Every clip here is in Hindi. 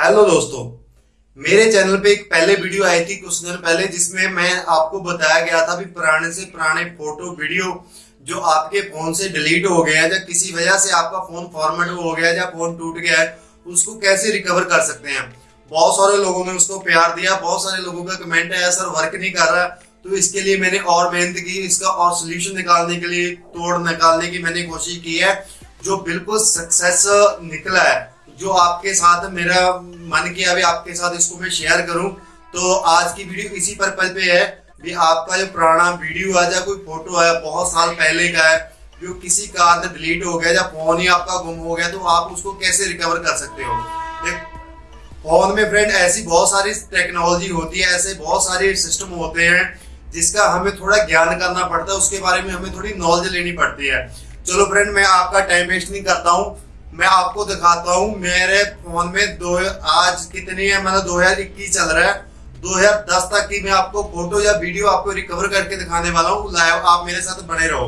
हेलो दोस्तों, मेरे चैनल पे एक पहले वीडियो आई थी कुछ दिन पहले, जिसमें मैं आपको बताया गया था भी पुराने से पुराने फ़ोटो वीडियो जो आपके फ़ोन से डिलीट हो गया है, या किसी वजह से आपका फ़ोन फॉर्मेट हो गया है, या फ़ोन टूट गया है, उसको कैसे रिकवर कर सकते हैं? बहुत सारे लोगों ने उसको प्यार दिया, बहुत सारे लोगों का कमेंट है सर वर्क नहीं कर रहा तो इसके लिए मैंने और मेहनत की, इसका और सोल्यूशन निकालने के लिए, तोड़ निकालने की मैंने कोशिश की है, जो बिल्कुल सक्सेस निकला है। जो आपके साथ मेरा मन किया, अभी आपके साथ इसको मैं शेयर करूँ। तो आज की वीडियो इसी पर्पज पे है। भी आपका जो पुराना वीडियो है या कोई फ़ोटो है बहुत साल पहले का है, जो किसी कारण डिलीट हो गया, या फ़ोन ही आपका गुम हो गया तो आप उसको कैसे रिकवर कर सकते हो? फ़ोन में फ्रेंड ऐसी बहुत सारी टेक्नोलॉजी होती है, ऐसे बहुत सारे सिस्टम होते हैं, जिसका हमें थोड़ा ज्ञान करना पड़ता है, उसके बारे में हमें थोड़ी नॉलेज लेनी पड़ती है। चलो फ्रेंड मैं आपका टाइम वेस्ट नहीं करता हूँ। मैं आपको दिखाता हूँ, मेरे फ़ोन में दो, आज कितनी है? मतलब दो हज़ार इक्कीस चल रहा है। 2010 तक की मैं आपको फ़ोटो या वीडियो आपको रिकवर करके दिखाने वाला हूँ। लाइव आप मेरे साथ बने रहो।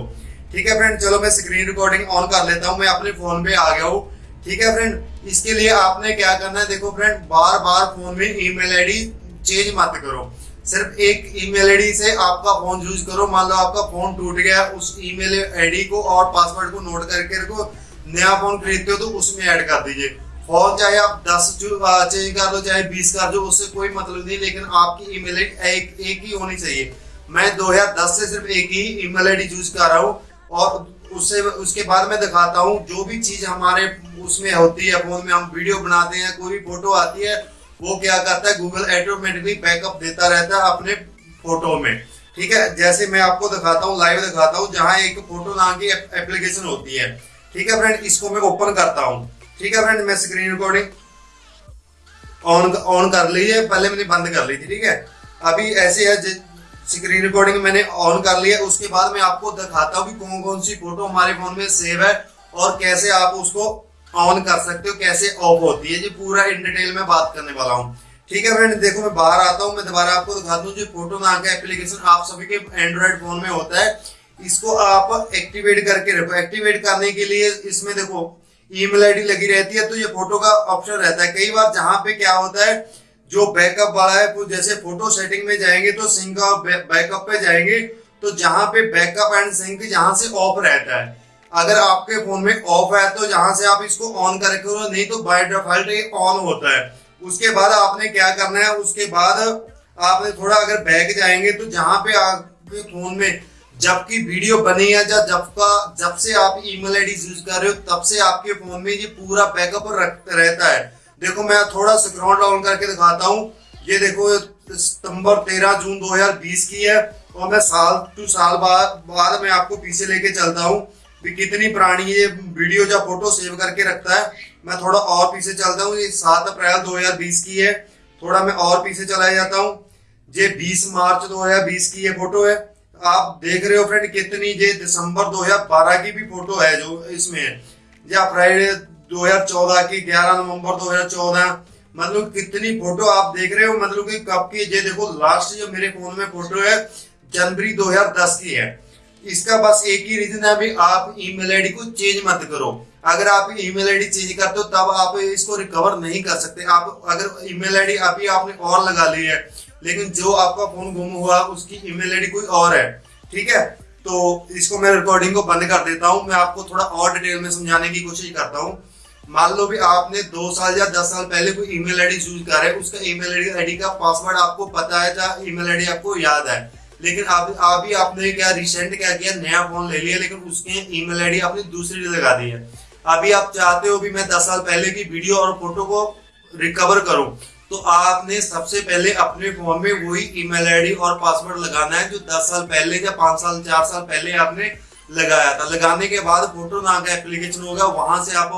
ठीक है फ्रेंड चलो मैं स्क्रीन रिकॉर्डिंग ऑन कर लेता हूँ। मैं अपने फ़ोन पे आ गया हूँ। ठीक है फ्रेंड इसके लिए आपने क्या करना है? देखो फ्रेंड बार बार फ़ोन में ईमेल आईडी चेंज मत करो। सिर्फ़ एक ईमेल आईडी से आपका फ़ोन यूज़ करो। मान लो आपका फ़ोन टूट गया, उस ईमेल आईडी को और पासवर्ड को नोट करके रखो। नया फ़ोन खरीदते हो तो उसमें ऐड कर दीजिए। फ़ोन चाहे आप दस चेंज कर लो, चाहे बीस कर दो उससे कोई मतलब नहीं, लेकिन आपकी ईमेल एक एक ही होनी चाहिए। मैं 2010 से सिर्फ़ एक ही ईमेल आईडी यूज़ कर रहा हूँ और उससे, उसके बाद मैं दिखाता हूँ, जो भी चीज़ हमारे उसमें होती है फ़ोन में हम वीडियो बनाते हैं, कोई भी फ़ोटो आती है, वो क्या करता है गूगल ऑटोमेटिकली बैकअप देता रहता है अपने फ़ोटो में। ठीक है? जैसे मैं आपको दिखाता हूँ लाइव दिखाता हूँ, जहाँ एक फ़ोटो नाम की एप्लीकेशन होती है। ठीक है फ्रेंड इसको मैं ओपन करता हूँ। ठीक है फ्रेंड मैं स्क्रीन रिकॉर्डिंग ऑन ऑन कर ली है। पहले मैंने बंद कर ली थी, ठीक है? अभी ऐसे है स्क्रीन रिकॉर्डिंग मैंने ऑन कर लिया उसके बाद मैं आपको दिखाता हूँ कि कौन कौन सी फ़ोटो हमारे फ़ोन में सेव है और कैसे आप उसको ऑन कर सकते हो, कैसे ऑफ़ होती है। जी पूरा इन डिटेल में बात करने वाला हूँ। ठीक है फ्रेंड देखो, मैं बाहर आता हूँ। मैं दोबारा आपको दिखाता हूँ। जो फ़ोटो नाम का एप्लीकेशन आप सभी के एंड्रॉइड फ़ोन में होता है इसको आप एक्टिवेट करके रखो। एक्टिवेट करने के लिए इसमें देखो ईमेल आईडी लगी रहती है तो ये फ़ोटो का ऑप्शन रहता है। कई बार जहाँ पे क्या होता है, जो बैकअप वाला है, वो जैसे फ़ोटो सेटिंग में जाएँगे तो सिंक बैकअप पे जाएँगे तो जहाँ पे बैकअप एंड सिंक जहाँ से ऑफ़ रहता है। अगर आपके फ़ोन में ऑफ़ है तो जहाँ से आप इसको ऑन करके नहीं तो बाय डिफ़ॉल्ट ये ऑन होता है। उसके बाद आपने क्या करना है, उसके बाद आपने थोड़ा अगर बैक जाएँगे तो जहाँ पे आपके फ़ोन में जबकि वीडियो बनी है जब जब का, जब से आप ईमेल आईडी यूज़ कर रहे हो, तब से आपके फ़ोन में ये पूरा बैकअप रहता है। देखो, मैं थोड़ा स्क्रॉल डाउन करके दिखाता हूँ। ये देखो, सितंबर 13 जून 2020 की है, और मैं साल टू साल बाद बाद मैं आपको पीछे लेके चलता हूँ। कितनी पुरानी ये वीडियो या फ़ोटो सेव करके रखता है। मैं थोड़ा और पीछे चलता हूँ। ये सात अप्रैल 2020 की है। थोड़ा मैं और पीछे चला जाता हूँ। ये 20 मार्च 2020 की ये फ़ोटो है। आप देख रहे हो फ्रेंड कितनी ये दिसंबर 2012 की भी फ़ोटो है जो इसमें। या फ्राइडे 2014 की 11 नवंबर 2014 मतलब कितनी फ़ोटो आप देख रहे हो मतलब कि कब की, ये देखो लास्ट जो मेरे फ़ोन में फ़ोटो है, जनवरी 2010 की है। इसका बस एक ही रीजन है, अभी आप ईमेल आईडी को चेंज मत करो। अगर आप ईमेल आईडी चेंज करते हो, तब आप इसको रिकवर नहीं कर सकते। आप अगर ईमेल आईडी अभी आपने और लगा ली है लेकिन जो आपका फ़ोन गुम हुआ, उसकी ईमेल आईडी कोई और है, ठीक है? तो इसको मैं रिकॉर्डिंग को बंद कर देता हूँ। मैं आपको थोड़ा और डिटेल में समझाने की कोशिश करता हूँ। मान लो भी आपने दो साल या दस साल पहले कोई ईमेल आईडी यूज़ कर है उसका ईमेल आईडी का पासवर्ड आपको पता है या ईमेल आईडी आपको याद है। लेकिन आप अभी आपने क्या रिसेंट क्या किया, नया फ़ोन ले लिया, लेकिन उसके ईमेल आईडी आपने दूसरी लगा दी है। अभी आप चाहते हो भी मैं दस साल पहले की वीडियो और फ़ोटो को रिकवर करूँ। तो आपने सबसे पहले अपने फ़ोन में वही ईमेल आईडी और पासवर्ड लगाना है जो 10 साल पहले या 5 साल 4 साल पहले आपने लगाया था। लगाने के बाद फ़ोटो नाम का एप्लीकेशन होगा, वहाँ से आप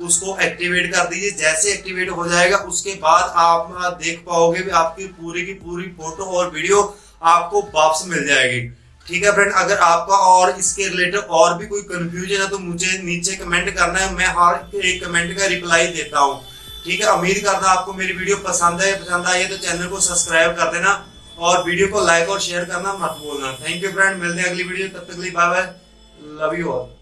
उसको एक्टिवेट कर दीजिए। जैसे एक्टिवेट हो जाएगा, उसके बाद आप देख पाओगे भी आपकी पूरी की पूरी फ़ोटो और वीडियो आपको वापस मिल जाएगी। ठीक है फ्रेंड अगर आपका और इसके रिलेटेड और भी कोई कंफ्यूजन है तो मुझे नीचे कमेंट करना है। मैं हर एक कमेंट का रिप्लाई देता हूँ। ठीक है, उम्मीद करता आपको मेरी वीडियो पसंद है पसंद आई है तो चैनल को सब्सक्राइब कर देना और वीडियो को लाइक और शेयर करना मत भूलना। थैंक यू फ्रेंड मिलते हैं अगली वीडियो, तब तक bye bye love you all